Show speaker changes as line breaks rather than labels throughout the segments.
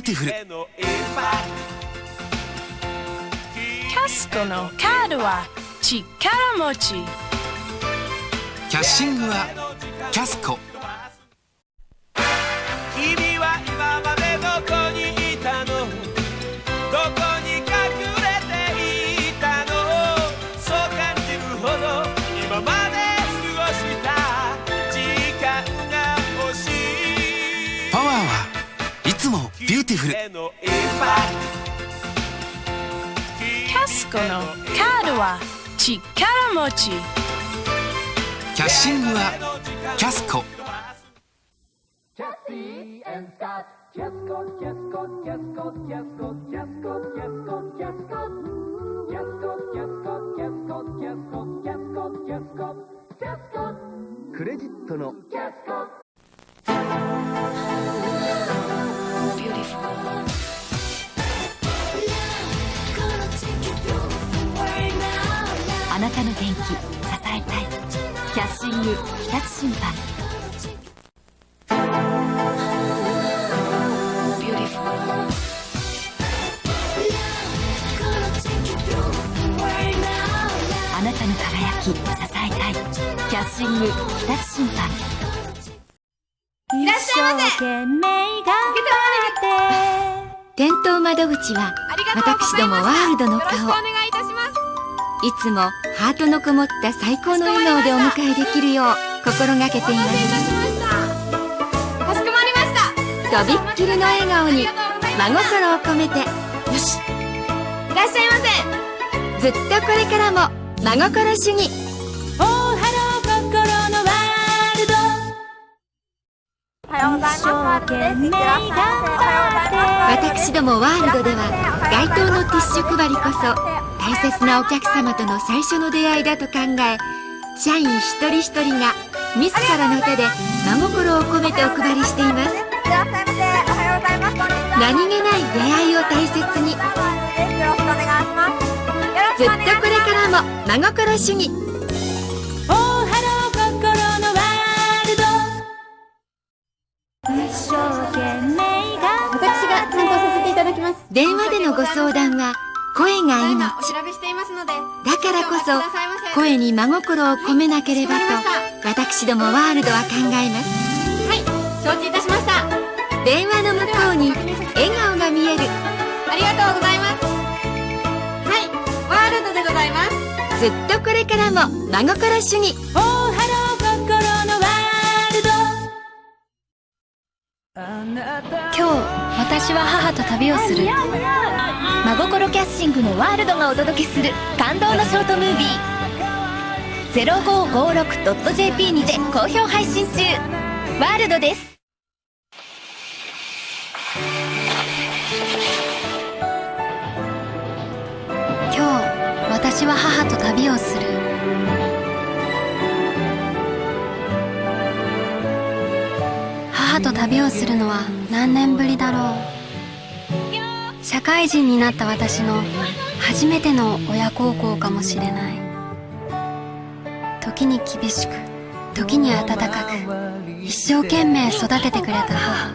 ューティフル。
キ
ャスコのカードは力持ち。
キャッシングはキャスコティフル
キャスコのカードは力持ち
キャッシングはキャスコ「
クレジットの
あ支えたい。キャッシング日立審判あなたの輝き支えたい。キャッシング日立審判
いらっしゃいませ。
店頭窓口は私どもワールドの顔。
よろしくお願いいたします。
いつもハートのこもった最高の笑顔でお迎えできるよう心がけています。
かしこまりました
とびっきりの笑顔に真心を込めて。よし。
いらっしゃいませ。
ずっとこれからも真心主義。
おはようございますワールド。おはようございます
私どもワールドでは街頭のティッシュ配りこそ大切なお客様との最初の出会いだと考え社員一人一人が自らの手で真心を込めてお配りしています。何気ない出会いを大切に。ずっとこれからも真心主義
私が担当させていただきます。
電話でのご相談は声が命
お調べしていますので
だからこそ声に真心を込めなければと私どもワールドは考えます。
はい承知いたしました。
電話の向こうに笑顔が見える。
ありがとうございます。はいワールドでございます。
ずっとこれからも真心主義。
今日私は母と旅をする真心キャッシングのワールドがお届けする感動のショートムービー。0556.jp にて好評配信中。ワールドです。今日私は母と旅をする。母と旅をするのは何年ぶりだろう。社会人になった私の初めての親孝行かもしれない。時に厳しく時に温かく一生懸命育ててくれた母。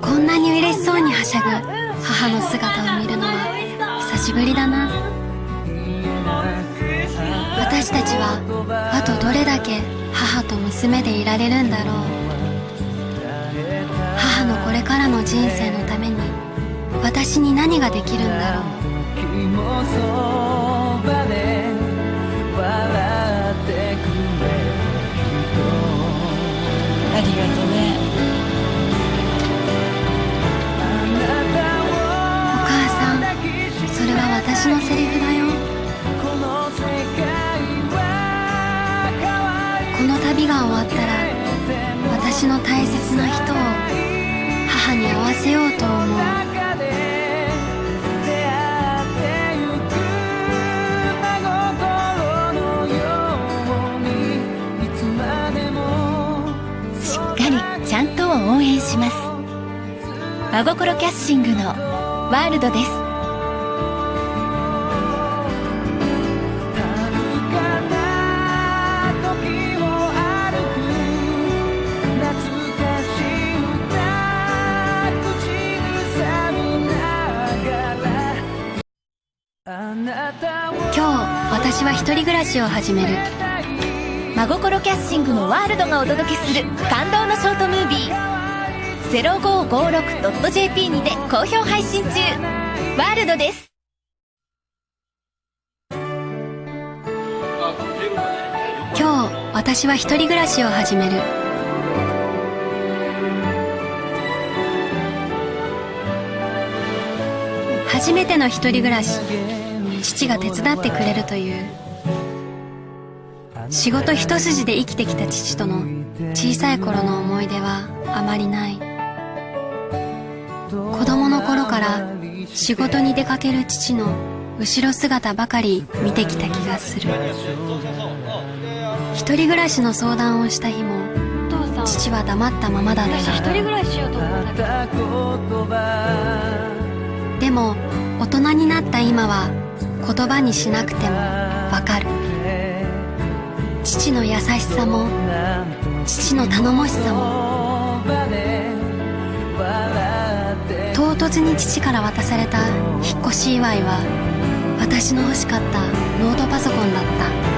こんなに嬉しそうにはしゃぐ母の姿を見るのは久しぶりだな。私たちはあとどれだけ母と娘でいられるんだろう。母のこれからの人生のために私に何ができるんだろう
ありがとね
お母さんそれは私のセリフだよこの旅が終わったら私の大切な人を応援します。真心キャッシングのワールドです。今日私は一人暮らしを始める。
真心キャッシングのワールドがお届けする感動のショートムービー。0556.jp にて好評配信中。ワールドです。
今日私は一人暮らしを始める。初めての一人暮らし父が手伝ってくれるという。仕事一筋で生きてきた父との小さい頃の思い出はあまりない。子供の頃から仕事に出かける父の後ろ姿ばかり見てきた気がする。一人暮らしの相談をした日も父は黙ったままだった。でも大人になった今は言葉にしなくてもわかる父の優しさも父の頼もしさも唐突に父から渡された引っ越し祝いは私の欲しかったノートパソコンだった。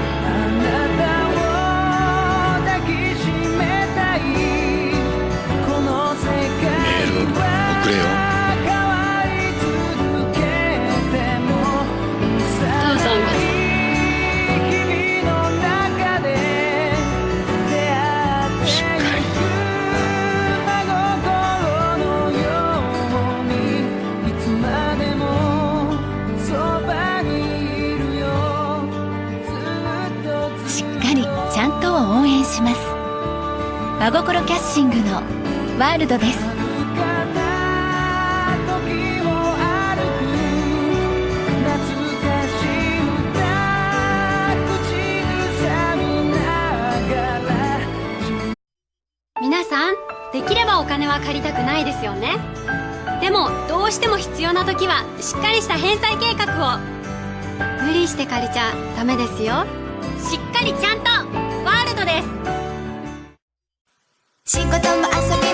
真心キャッシングのワールドです。
皆さんできればお金は借りたくないですよね。でもどうしても必要な時はしっかりした返済計画を。無理して借りちゃダメですよ。しっかりちゃんとワールドです。
仕事も遊び